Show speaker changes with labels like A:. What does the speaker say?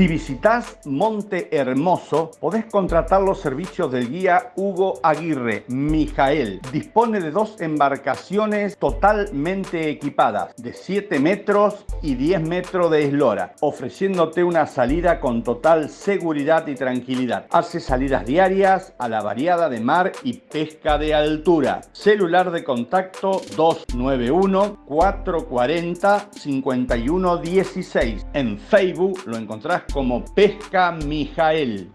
A: Si visitas Monte Hermoso, podés contratar los servicios del guía Hugo Aguirre, Mijael. Dispone de dos embarcaciones totalmente equipadas, de 7 metros y 10 metros de eslora, ofreciéndote una salida con total seguridad y tranquilidad. Hace salidas diarias a la variada de mar y pesca de altura. Celular de contacto 291 440 5116. En Facebook lo encontrás como Pesca Mijael.